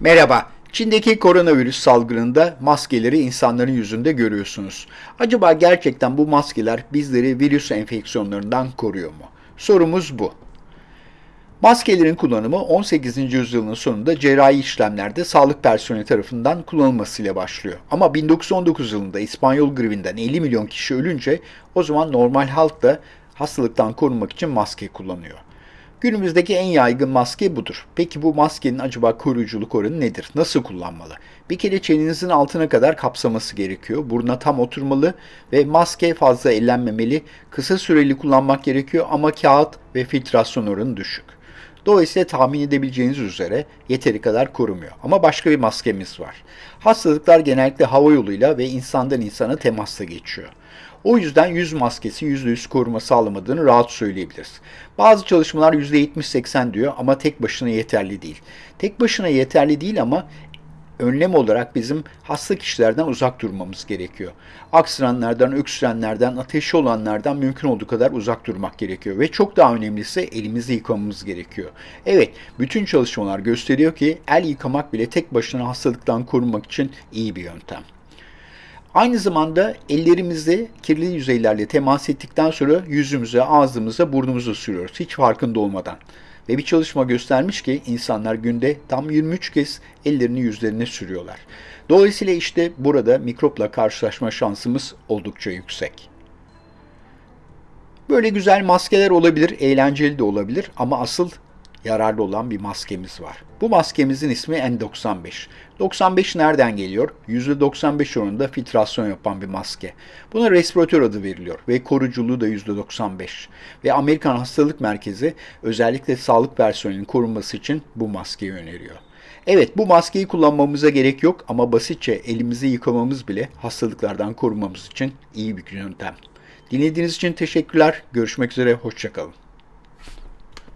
Merhaba. Çin'deki koronavirüs salgınında maskeleri insanların yüzünde görüyorsunuz. Acaba gerçekten bu maskeler bizleri virüs enfeksiyonlarından koruyor mu? Sorumuz bu. Maskelerin kullanımı 18. yüzyılın sonunda cerrahi işlemlerde sağlık personeli tarafından kullanılmasıyla başlıyor. Ama 1919 yılında İspanyol gribinden 50 milyon kişi ölünce o zaman normal halk da hastalıktan korunmak için maske kullanıyor. Günümüzdeki en yaygın maske budur. Peki bu maskenin acaba koruyuculuk oranı nedir? Nasıl kullanmalı? Bir kere çeninizin altına kadar kapsaması gerekiyor. Buruna tam oturmalı ve maske fazla ellenmemeli. Kısa süreli kullanmak gerekiyor ama kağıt ve filtrasyon oranı düşük. Dolayısıyla tahmin edebileceğiniz üzere yeteri kadar korumuyor. Ama başka bir maskemiz var. Hastalıklar genellikle hava yoluyla ve insandan insana temasla geçiyor. O yüzden yüz maskesi %100 koruma sağlamadığını rahat söyleyebiliriz. Bazı çalışmalar %70-80 diyor ama tek başına yeterli değil. Tek başına yeterli değil ama önlem olarak bizim hasta kişilerden uzak durmamız gerekiyor. Aksıranlardan, öksürenlerden, ateşi olanlardan mümkün olduğu kadar uzak durmak gerekiyor. Ve çok daha önemlisi elimizi yıkamamız gerekiyor. Evet, bütün çalışmalar gösteriyor ki el yıkamak bile tek başına hastalıktan korunmak için iyi bir yöntem. Aynı zamanda ellerimizi kirli yüzeylerle temas ettikten sonra yüzümüze, ağzımıza, burnumuza sürüyoruz hiç farkında olmadan. Ve bir çalışma göstermiş ki insanlar günde tam 23 kez ellerini yüzlerine sürüyorlar. Dolayısıyla işte burada mikropla karşılaşma şansımız oldukça yüksek. Böyle güzel maskeler olabilir, eğlenceli de olabilir ama asıl yararlı olan bir maskemiz var. Bu maskemizin ismi N95. 95 nereden geliyor? %95 oranında filtrasyon yapan bir maske. Buna respiratör adı veriliyor ve koruculuğu da %95. Ve Amerikan Hastalık Merkezi özellikle sağlık personelinin korunması için bu maskeyi öneriyor. Evet bu maskeyi kullanmamıza gerek yok ama basitçe elimizi yıkamamız bile hastalıklardan korunmamız için iyi bir yöntem. Dinlediğiniz için teşekkürler. Görüşmek üzere, hoşçakalın.